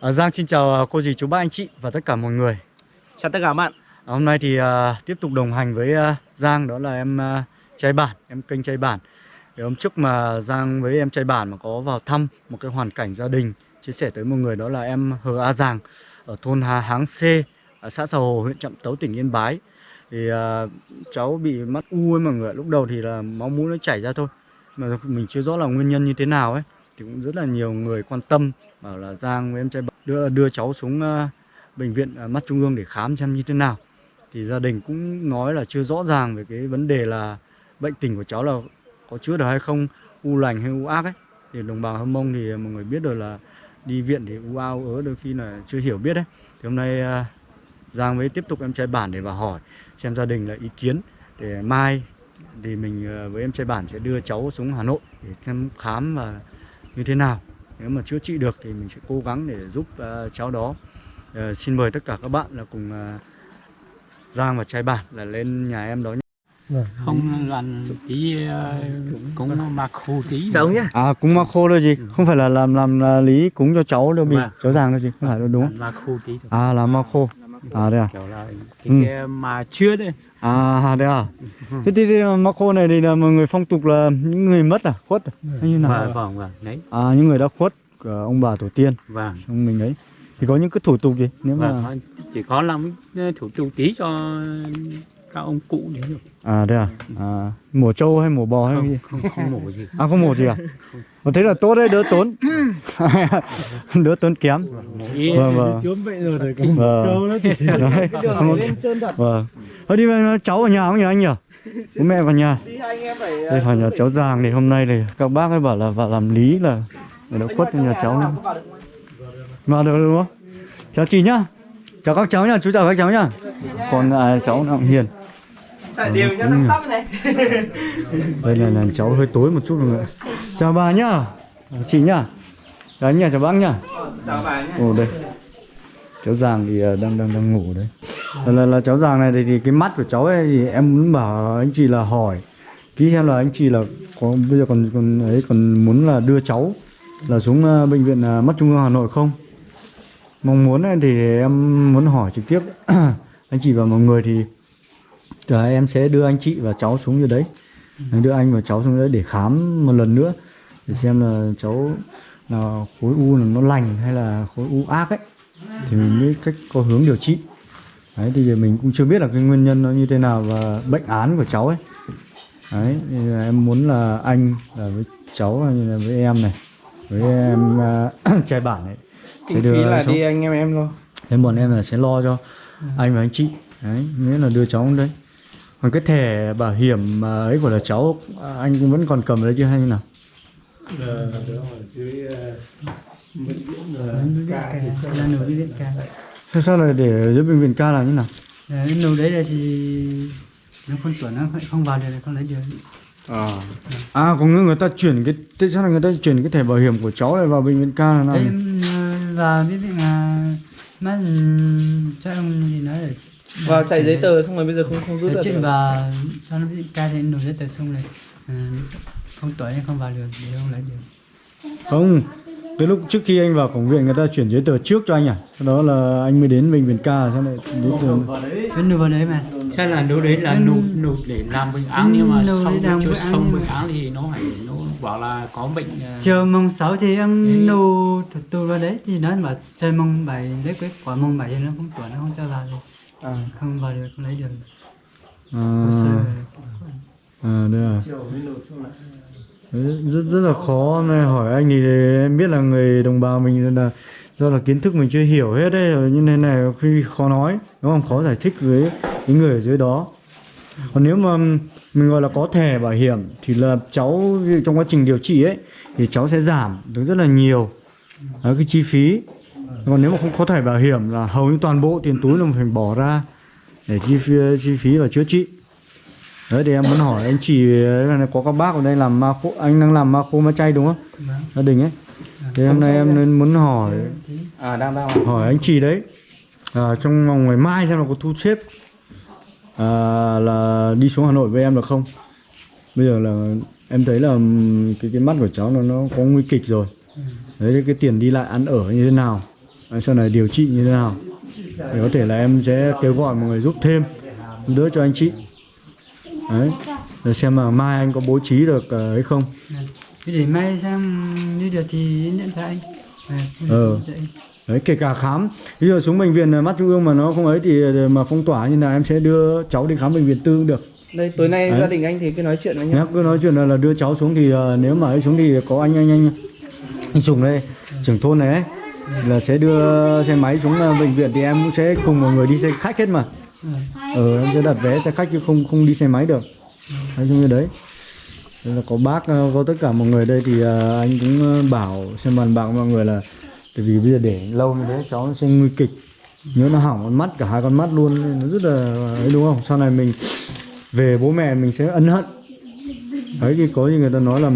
À, Giang xin chào cô dì chú bác anh chị và tất cả mọi người. Chào tất cả các bạn. À, Hôm nay thì à, tiếp tục đồng hành với à, Giang đó là em à, trai bản, em kênh trai bản. Thì hôm trước mà Giang với em trai bản mà có vào thăm một cái hoàn cảnh gia đình Chia sẻ tới mọi người đó là em Hờ A Giàng ở thôn Hà Háng C ở xã Sà Hồ, huyện Trạm Tấu, tỉnh Yên Bái. Thì à, cháu bị mắt u ấy mọi người Lúc đầu thì là máu mũi nó chảy ra thôi Mà mình chưa rõ là nguyên nhân như thế nào ấy. Thì cũng rất là nhiều người quan tâm bảo là Giang với em trai bản đưa, đưa cháu xuống ờ, bệnh viện ờ, mắt trung ương để khám xem như thế nào. Thì gia đình cũng nói là chưa rõ ràng về cái vấn đề là bệnh tình của cháu là có chữa được hay không u lành hay u ác ấy. Thì đồng bào hâm mông thì mọi người biết rồi là đi viện thì u ao ớ đôi khi là chưa hiểu biết đấy. Thì hôm nay ờ, Giang mới tiếp tục em trai bản để vào hỏi xem gia đình là ý kiến để mai thì mình với em trai bản sẽ đưa cháu xuống Hà Nội để xem khám và như thế nào nếu mà chữa trị được thì mình sẽ cố gắng để giúp à, cháu đó Ờ, xin mời tất cả các bạn là cùng à, Giang và trai bản là lên nhà em đó nhé. không làm tí cũng mặc khu tí ông nhé À cúng ma khô thôi gì, không phải là làm làm à, lý cúng cho cháu đâu bị Vâng. cháu Giang đâu gì, không phải đâu đúng không? mặc khu tí thôi. À làm ma khô. À đây à. kiểu là Ừ. cái, cái mà chưa đấy À đây à. Thế thì, thì ma khô này thì là mọi người phong tục là những người mất à, khuất à? Như nào? vâng vâng vâng đấy À những người đã khuất của ông bà tổ tiên vâng trong mình ấy. Thì có những cái thủ tục gì nếu mà vâng thôi, chỉ có làm cái thủ tục tí cho các ông cụ đấy thôi À đây à. À mổ trâu hay mổ bò hay cái gì? không không không mổ gì À không mổ gì à? Ờ, thế là tốt đấy, đỡ tốn. đỡ tốn kém. mổ ý Vâng vâng. Chốn vậy rồi rồi Vâng. Đấy. lên trơn thật Vâng. Thôi đi mà cháu ở nhà không nhỉ anh nhỉ? Bố mẹ vào nhà. Đi hai anh em phải Đây vào nhà cháu Giàng thì hôm nay thì các bác ấy bảo là vào làm lý là người đã khuất trong nhà cháu vào được đúng không? Chào chị nhá. Chào các cháu nhá, chú chào các cháu nhá. Còn à, cháu cũng hiền. Đều rồi. tăm này Đây là, là cháu hơi tối một chút mọi người. Chào bà nhá. Chị nhá. Anh nhá, chào bác nhá. Chào bà nhé Ồ đây. Cháu Giàng thì à, đang đang đang ngủ đấy. Là, là, là cháu Giàng này thì, thì cái mắt của cháu ấy thì em muốn bảo anh chị là hỏi kỹ xem là anh chị là có bây giờ còn còn ấy còn muốn là đưa cháu là xuống à, bệnh viện à, mắt trung ương Hà Nội không? Mong muốn ấy thì em muốn hỏi trực tiếp. Anh chị và mọi người thì à, em sẽ đưa anh chị và cháu xuống như đấy. Đưa anh và cháu xuống đấy để khám một lần nữa để xem là cháu là khối u là nó lành hay là khối u ác ấy. Thì mình mới cách có hướng điều trị. Đấy thì giờ mình cũng chưa biết là cái nguyên nhân nó như thế nào và bệnh án của cháu ấy. Đấy thì là em muốn là anh là với cháu là với em này với em à, trai bản sẽ Kinh phí là đi anh em em luôn. Thế bọn em là sẽ lo cho anh và anh chị. Đấy nghĩa là đưa cháu đấy. Còn cái thẻ bảo hiểm mà ấy của là cháu à, anh cũng vẫn còn cầm đấy chứ hay như nào? Là nổ đi viện ca sao sao lại để dưới bệnh viện ca là như nào? Đấy, nổ đấy là thì nó con tuổi nó không- vào được không lấy được. À. À có người người ta chuyển cái tại sao là người ta chuyển cái thẻ bảo hiểm của cháu này vào bệnh viện ca là nào đấy ờ, vào biết viện là mắt cho ông gì nói là Vào chạy giấy tờ xong rồi bây giờ không không rút được chuyện vào cho nó viện ca thì nổ giấy tờ xong rồi. Ờ, không tuổi nên không vào được thì không lấy được. Không tới lúc trước khi anh vào cổng viện người ta chuyển giấy tờ trước cho anh à? Sau đó là anh mới đến bệnh viện ca sao lại giấy tờ vẫn vào đấy. Mà. Chắc là đâu đấy là Ừ. nộp nộp để làm bệnh án nhưng mà Nộp để xong làm án xong bệnh án thì nó phải nó bảo là có bệnh ờ, chiều mùng 6 thì em nổ thủ tục vào đấy thì nó bảo chơi mùng 7 lấy kết quả mùng 7 thì nó không tuổi nó không cho vào được à, không vào được không lấy được. À, à đây à. Đấy, rất rất là khó. Này hỏi anh thì em biết là người đồng bào mình là do là kiến thức mình chưa hiểu hết đấy như thế này khi khó nói đúng không? Khó giải thích với những người ở dưới đó. Còn nếu mà mình gọi là có thẻ bảo hiểm thì là cháu trong quá trình điều trị ấy thì cháu sẽ giảm được rất là nhiều đó, cái chi phí. Còn nếu mà không có thẻ bảo hiểm là hầu như toàn bộ tiền túi là mình phải bỏ ra để chi phí chi phí và chữa trị đấy thì em muốn hỏi anh chị là có các bác ở đây làm ma khô anh đang làm ma khô ma chay đúng không? Vâng. gia đình ấy. Thì hôm nay em nên muốn hỏi À đang đang hỏi anh chị đấy. À, trong vòng ngày mai xem là có thu xếp à, là đi xuống Hà Nội với em được không? Bây giờ là em thấy là cái cái mắt của cháu nó nó có nguy kịch rồi. Đấy cái tiền đi lại ăn ở như thế nào? Sau này điều trị như thế nào? Để có thể là em sẽ kêu gọi mọi người giúp thêm đỡ cho anh chị đấy. Để xem mà mai anh có bố trí được ờ, hay không. Thế để mai sang như được thì nhận cho anh. Ờ. đấy kể cả khám. Ví dụ xuống bệnh viện mắt trung ương mà nó không ấy thì ờ, mà phong tỏa như là em sẽ đưa cháu đi khám bệnh viện tư cũng được. Đây tối nay Đấy. gia đình anh thì cứ nói chuyện với nhau. cứ nói chuyện là, là đưa cháu xuống thì ờ, nếu mà ấy xuống thì có anh anh anh anh Sùng đây trưởng thôn này ấy là sẽ đưa xe máy xuống ờ, bệnh viện thì em cũng sẽ cùng mọi người đi xe khách hết mà Ờ. ờ em sẽ đặt vé xe khách chứ không không đi xe máy được. Nói chung như đấy. Là có bác ờ, có tất cả mọi người đây thì ờ, anh cũng bảo xem bàn bạc mọi người là tại vì bây giờ để lâu như thế cháu nó sẽ nguy kịch. Nhớ nó hỏng con mắt cả hai con mắt luôn nên nó rất là ấy đúng không? Sau này mình về bố mẹ mình sẽ ân hận. Đấy thì có như người ta nói là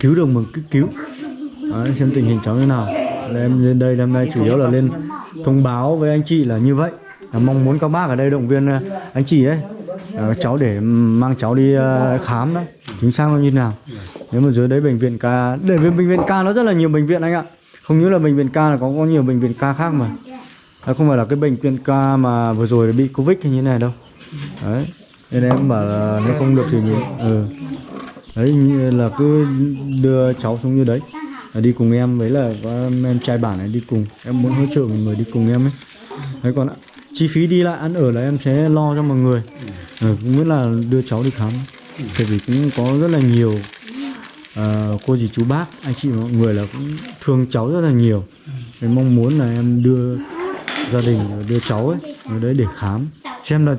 cứu được mình cứ cứu. Đấy, xem tình hình cháu như nào. Là em lên đây hôm nay chủ yếu là lên thông báo với anh chị là như vậy mong muốn các bác ở đây động viên ờ, anh chị ấy ờ, cháu để mang cháu đi ờ, khám đó. Chính xác nó như nào. Nếu mà dưới đấy bệnh viện ca để với bệnh viện ca nó rất là nhiều bệnh viện anh ạ. Không những là bệnh viện ca là có có nhiều bệnh viện ca khác mà. À, không phải là cái bệnh viện ca mà vừa rồi bị covid hay như thế này đâu. Đấy. Nên em bảo là nếu không được thì mình ừ. đấy như là cứ đưa cháu xuống như đấy. Là đi cùng em với là có em, trai bản này đi cùng. Em muốn hỗ trợ một người đi cùng em ấy. Đấy còn ạ, chi phí đi lại ăn ở là em sẽ lo cho mọi người. Ừ, cũng biết là đưa cháu đi khám. Tại vì cũng có rất là nhiều ờ, cô dì chú bác anh chị mọi người là cũng thương cháu rất là nhiều. Nên mong muốn là em đưa gia đình đưa cháu ấy ở đấy để khám. Xem là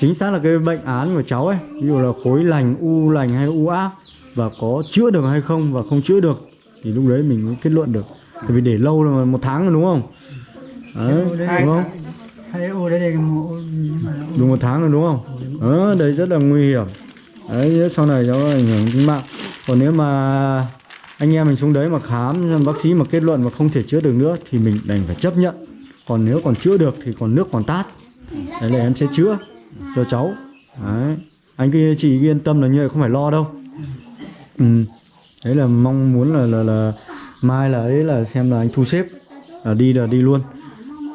chính xác là cái bệnh án của cháu ấy ví dụ là khối lành u lành hay u ác và có chữa được hay không và không chữa được thì lúc đấy mình mới kết luận được. Tại vì để lâu rồi một tháng rồi đúng không? Đấy, đúng không hay ô đấy đây cái mộ nhưng mà đúng một tháng rồi đúng không? Ờ đấy rất là nguy hiểm. Đấy sau này cháu ảnh hưởng đến mạng. Còn nếu mà anh em mình xuống đấy mà khám bác sĩ mà kết luận mà không thể chữa được nữa thì mình đành phải chấp nhận. Còn nếu còn chữa được thì còn nước còn tát. Đấy là em sẽ chữa cho cháu. Đấy. Anh kia chị yên tâm là như vậy không phải lo đâu. Ừ. đấy là mong muốn là là là mai là ấy là xem là anh thu xếp. Là đi là đi luôn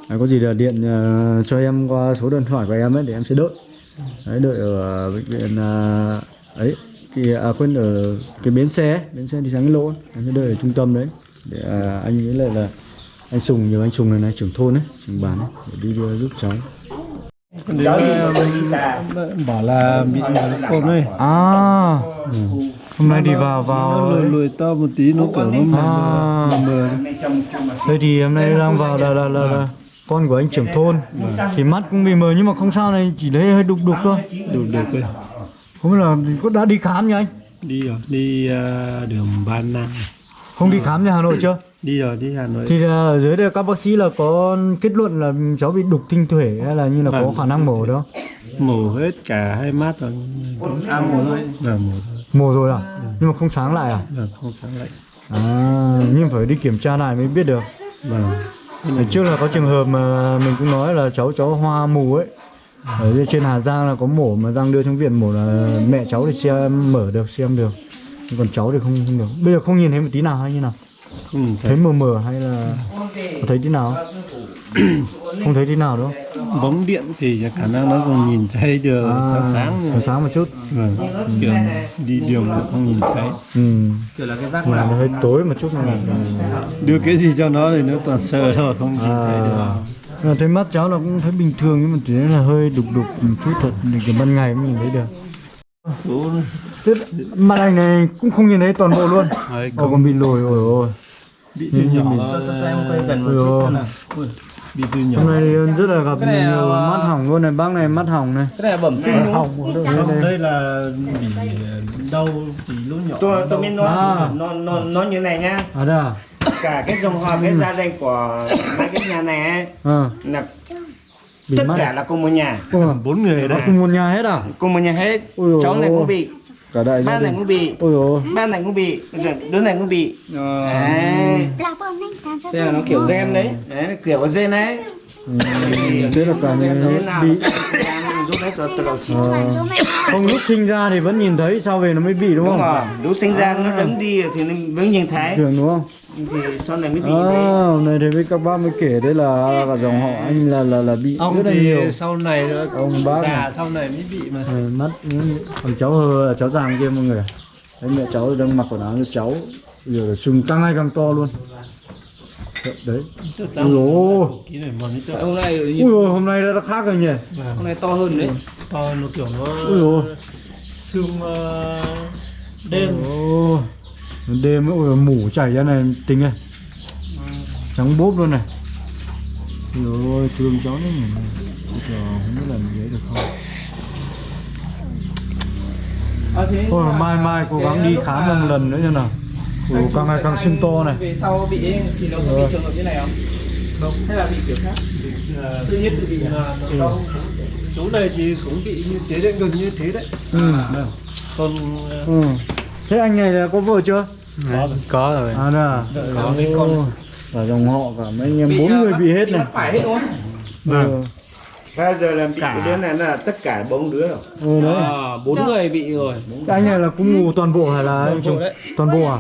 đấy, có gì là điện ờ, cho em qua số điện thoại của em ấy để em sẽ đợi. Đấy đợi ở bệnh viện ờ, ấy thì à, quên ở cái bến xe ấy, bến xe đi sáng cái lỗ ấy. em sẽ đợi ở trung tâm đấy để à, anh ấy lại là anh Sùng nhiều anh Sùng này này trưởng thôn ấy trưởng bản ấy để đi đưa giúp cháu. Đến mình bảo là bị côn ấy. À. Hôm nay đi vào vào lùi lùi to một tí nó kiểu nó mờ À. mờ mờ đây thì hôm nay đang vào là là, là, là con của anh trưởng thôn. Thì mắt cũng bị mờ nhưng mà không sao này chỉ thấy hơi đục đục thôi. Đủ được rồi không biết là có đã đi khám nhá anh? Đi rồi đi uh, đường Ba Nam không đi khám ra Hà Nội chưa? Đi rồi đi Hà Nội. Thì là ở dưới đây các bác sĩ là có kết luận là cháu bị đục tinh thuể hay là như là có Vâng. khả năng mổ đó mổ hết cả hai mắt rồi. À một rồi. là mổ rồi. Mổ rồi à? Nhưng mà không sáng lại à? Không sáng lại. À nhưng phải đi kiểm tra lại mới biết được. Vâng Hồi trước là có trường hợp mà mình cũng nói là cháu cháu hoa mù ấy. Ở trên Hà Giang là có mổ mà Giang đưa trong viện mổ là mẹ cháu thì xem mở được xem được. Nhưng còn cháu thì không, không được. Bây giờ không nhìn thấy một tí nào hay như nào? Không thấy. Thấy mờ mờ hay là có thấy tí nào không thấy tí nào không bóng điện thì khả năng nó còn nhìn thấy được À, sáng sáng sáng một chút. Vâng kiểu đi đường mà không nhìn thấy. Ừ. Kiểu là cái rác mà nó hơi tối một chút này đưa cái gì cho nó thì nó toàn sờ thôi không nhìn thấy được. À, là thấy mắt cháu là cũng thấy bình thường nhưng mà chỉ là hơi đục đục một chút thật thì kiểu ban ngày mới nhìn thấy được. Thế mặt anh này cũng không nhìn thấy toàn bộ luôn. Ồ còn bị lồi ôi ôi. Bị từ nhìn nhỏ. mình- nó- Cho em quay gần một Ôi chút ôi. xem nào. Bị từ nhỏ Hôm nay thì rất là gặp này là- nhiều mắt hỏng luôn này Bác này mắt hỏng này. Cái này là bẩm sinh đúng không? Đây, không đây. đây là bị đau bị lúc nhỏ tôi tôi mới nói À. nó nó nó như này nhá À đây à? Cả cái dòng họ cái gia đình của mấy cái nhà này ấy, Ờ là tất mắt. cả là cùng một nhà. Bốn người đấy cùng một nhà hết à? Cùng một nhà hết. Cháu này cũng bị Cả đại gia ba này cũng bị Ôi ôi ba này cũng bị rồi đứa này cũng bị Ờ. đấy Là nó kiểu gen đấy đấy kiểu có gen đấy Ừ, Thế là cả nhà bị Ờ, không lúc sinh ra thì vẫn nhìn thấy sau về nó mới bị đúng đúng không rồi lúc sinh ra nó đứng đi thì nó vẫn nhìn thấy thường đúng không thì sau này mới bị à, hôm nay thì với các bác mới kể đấy là cả dòng họ anh là là là bị ông rất là thì nhiều. sau này nữa ông bác già này. sau này mới bị mà. Ừ, mắt ừ, còn cháu hơ là cháu giàng kia mọi người ạ. đấy mẹ cháu đang mặc quần áo như cháu. Giờ là sưng càng ngày càng to luôn. Đấy. Tức ui ôi. Cái này mà nó ông này ui ôi hôm nay đã khác rồi nhỉ? Ông này to hơn đấy. To nó kiểu nó ui ôi xương ờ, đen. Ồ, đêm ấy, ôi, mủ chảy ra này tính này trắng bốp luôn này. Ôi thương cháu đấy nhỉ. Chờ không biết làm gì được không? À, Thôi mai mai cố gắng đi khám một lần nữa xem nào. Ủa, càng ngày càng sưng to này. về sau bị ấy, thì nó có bị trường hợp như này không? Không. Hay là bị kiểu khác? Ờ, tự nhiên tự bị à? là nó đau. Chỗ này thì cũng bị như thế đấy gần như thế đấy. Ừ. còn ờ, ừ. Thế anh này là có vợ chưa? có rồi. À nè có mấy con. Cả dòng họ cả mấy anh em bốn à, người bị hết này. phải hết đúng không? Ừ. bây giờ là bị cái đứa này là tất cả bốn đứa rồi. Ừ đấy. À, bốn người bị rồi. Anh này là cũng ngủ toàn bộ hay là anh chồng? Toàn bộ à?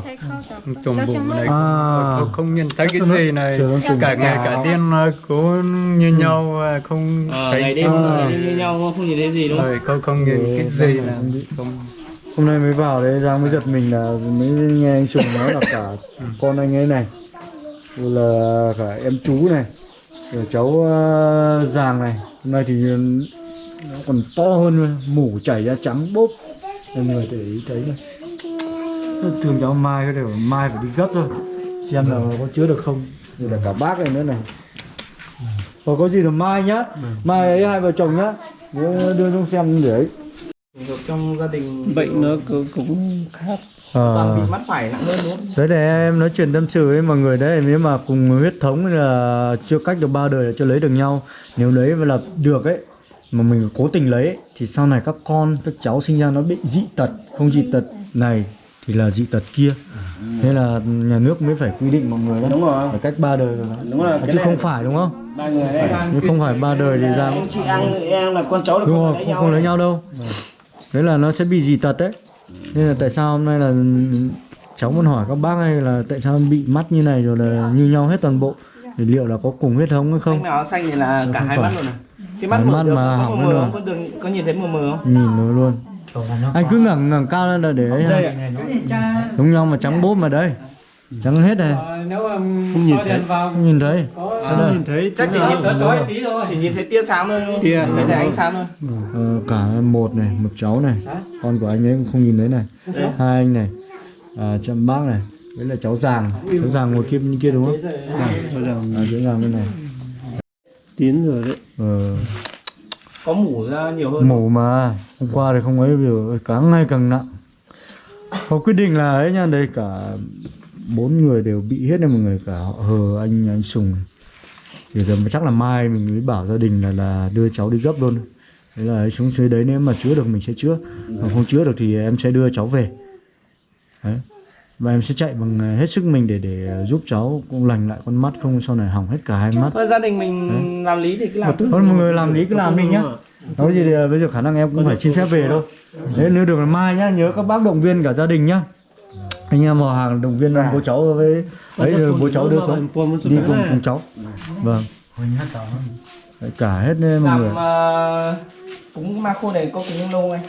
trồng bụng này À. không, không nhìn thấy cái gì này. cả ngày cả đêm nó cũng như nhau à, không à, thấy ngày đêm À. ngày đêm như nhau không? nhìn thấy gì đúng không? Rồi không không nhìn cái gì là không Hôm nay mới vào đấy Giang mới giật mình là mới nghe anh Sùng nói là cả con anh ấy này Rồi là cả em chú này Rồi cháu uh, Giàng này. Hôm nay thì nó còn to hơn mủ chảy ra trắng bốp. Mọi người để ý thấy này. Thường cháu Mai cái đều Mai phải đi gấp thôi Xem là có chữa được không. Rồi là cả bác này nữa này. Còn có gì là Mai nhá. Mai ấy hai vợ chồng nhá. Đưa, đưa xuống xem để ấy trong gia đình bệnh nó cũng, cũng khác. Toàn Ờ. bị mắt phải nặng hơn đúng không? Đấy để em nói chuyện tâm sự với mọi người đấy Nếu mà cùng huyết thống là chưa cách được ba đời là chưa lấy được nhau. Nếu lấy mà là được ấy Mà mình cố tình lấy ấy, Thì sau này các con, các cháu sinh ra nó bị dị tật Không dị tật này thì là dị tật kia. Thế là nhà nước mới phải quy định mọi người đó. Đúng rồi. Phải cách ba đời. Rồi đúng rồi Chứ không phải đúng không? ba người đấy. Nếu không phải ba đời thì ra anh chị ăn em là con cháu là Đúng không rồi, không, nhau không lấy nhau đâu Đấy là nó sẽ bị dị tật đấy. Nên là tại sao hôm nay là cháu muốn hỏi các bác hay là tại sao bị mắt như này rồi là như nhau hết toàn bộ? Thì liệu là có cùng huyết thống hay không? Không? nào xanh thì là cả Không hai phải. mắt luôn này cái mắt mắt được mà có hỏng mờ mờ có đường có nhìn thấy mờ mờ không? Nhìn nó luôn. Anh cứ ngẩng ngẩng cao lên là để ấy ha Giống nhau mà trắng bốp mà đây Trắng hết này. Nếu mà Không nhìn thấy. Không nhìn thấy. đây. nhìn thấy chắc chỉ nhìn tới chói tí thôi. Chỉ nhìn thấy tia sáng thôi không? Tia thấy ánh sáng thôi. Ờ, cả một này, một cháu này. Con của anh ấy cũng không nhìn thấy này. Hai anh này. À, Chăm bác này. Đấy là cháu Giàng. Cháu Giàng ngồi kia bên kia đúng không? Cho rằng À, cháu Giàng bên này. Tiến rồi đấy. Ờ, có mủ ra nhiều hơn. Mổ mà. Hôm qua thì không ấy giờ càng ngày càng nặng. Họ quyết định là ấy nha đây cả bốn người đều bị hết này mọi người cả họ hờ anh anh sùng. Thì giờ chắc là mai mình mới bảo gia đình là là đưa cháu đi gấp luôn. Thế là xuống dưới đấy nếu mà chữa được mình sẽ chữa. Còn không chữa được thì em sẽ đưa cháu về. Đấy. Và em sẽ chạy bằng hết sức mình để để giúp cháu cũng lành lại con mắt không sau này hỏng hết cả hai mắt. thôi gia đình mình làm lý thì cứ làm. Thôi mọi người làm lý cứ làm đi nhá. Nói gì thì bây giờ khả năng em cũng phải xin phép về thôi. Đấy nếu được là mai nhá Nhớ các bác động viên cả gia đình nhá Anh em vào hàng động viên bố cháu với Đấy rồi bố cháu đưa xuống Đi cùng cùng cháu. Vâng. Cả hết đấy, mọi người. làm uh, cúng ma khô này có cúng lâu anh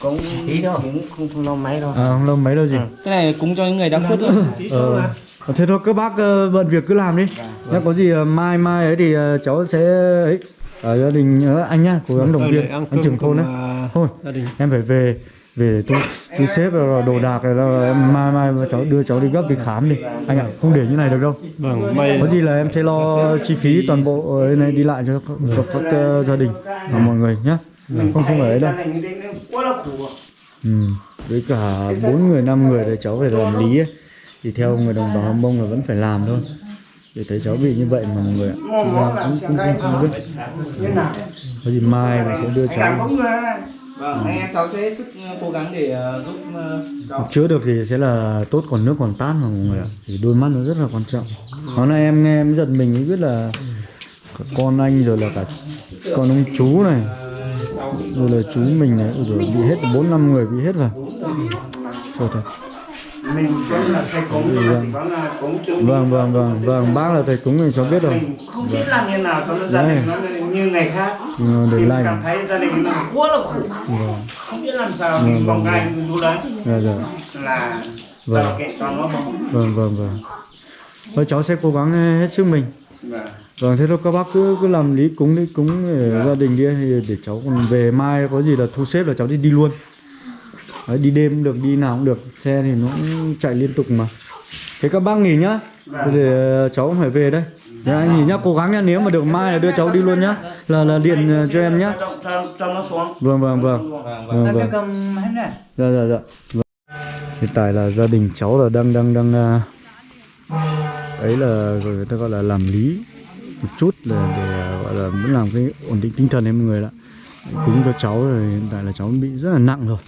cũng tí đâu cũng không, không lâu mấy đâu. À không lâu mấy đâu gì. Cái này cúng cho những người đang khuất thôi. ờ. Thế thôi các bác ờ, bận việc cứ làm đi. Nhá có gì ờ, mai mai ấy thì ờ, cháu sẽ ấy. Ở gia đình ờ, anh nhá cố gắng động viên. anh trưởng thôn đấy thôi gia đình. em phải về về tôi tôi xếp rồi đồ đạc rồi là em mai mai cháu đưa cháu đi gấp đi khám đi. Anh ạ không để như này được đâu. Vâng may có gì là em sẽ lo chi phí toàn bộ này đi lại cho các, cho các ờ, gia đình và mọi người nhé không không phải ấy đâu ừ. với cả bốn người năm người thì cháu phải làm lý ấy. thì theo người đồng bào Hâm Mông là vẫn phải làm thôi. Để thấy cháu bị như vậy mà mọi người ạ. Ra cũng cũng cũng không biết. Có gì mai mình sẽ đưa cháu vâng anh em cháu sẽ hết sức ờ, cố gắng để ờ, giúp ờ, cháu. Chữa được thì sẽ là tốt còn nước còn tát mà mọi người ạ. Thì đôi mắt nó rất là quan trọng. Đó là em nghe em giật mình mới biết là con anh rồi là cả con ông chú này. Rồi là chú mình này ôi rồi bị hết bốn năm người bị hết rồi. Trời thật. Mình cũng là thầy cúng chung vâng vâng vâng vâng. Bác là thầy cúng thì cháu biết rồi. Mình không biết làm như nào cho nó gia đình nó như ngày khác. Ừ, để mình lành. cảm thấy gia đình nó quá là khổ. Vâng. Không biết làm sao mình vòng gai mình chú đấy. Dạ dạ. Là Vâng. tạo kiện cho nó vâng vâng vâng. Thôi cháu sẽ cố gắng hết sức mình. Vâng. vâng thế thôi các bác cứ cứ làm lý cúng đi cúng ở gia đình đi thì để cháu còn về mai có gì là thu xếp là cháu đi đi luôn. Đấy, đi đêm cũng được đi nào cũng được. Xe thì nó cũng chạy liên tục mà. Thế các bác nghỉ nhá. Thế để cháu cũng phải về đây Thế anh nghỉ nhá cố gắng nhá nếu mà được mai là đưa cháu đi luôn nhá. Là là điện ờ, cho em nhá. Vâng vâng vâng. Vâng vâng hết rồi. dạ dạ dạ. Vâng. hiện tại là gia đình cháu là đang đang đang à, ấy là gọi người ta gọi là làm lý một chút là để à, gọi là muốn làm cái ổn định tinh thần em mọi người ạ cúng cho cháu rồi hiện tại là cháu bị rất là nặng rồi.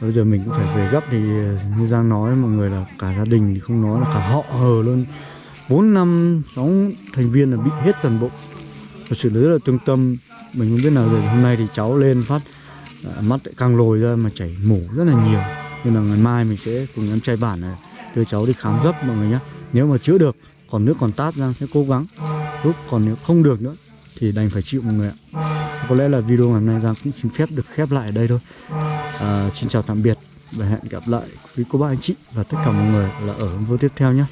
Bây giờ mình cũng phải về gấp thì như Giang nói mọi người là cả gia đình thì không nói là cả họ hờ luôn bốn năm sáu thành viên là bị hết toàn bộ. Và sự lý là trung tâm. Mình không biết nào rồi hôm nay thì cháu lên phát à, mắt lại càng lồi ra mà chảy mủ rất là nhiều. Nên là ngày mai mình sẽ cùng em trai bản này đưa cháu đi khám gấp mọi người nhé nếu mà chữa được còn nước còn tát ra sẽ cố gắng. Lúc còn nếu không được nữa thì đành phải chịu mọi người ạ. Có lẽ là video ngày hôm nay Giang cũng xin phép được khép lại ở đây thôi. À, xin chào tạm biệt và hẹn gặp lại quý cô bác anh chị và tất cả mọi người là ở video tiếp theo nhé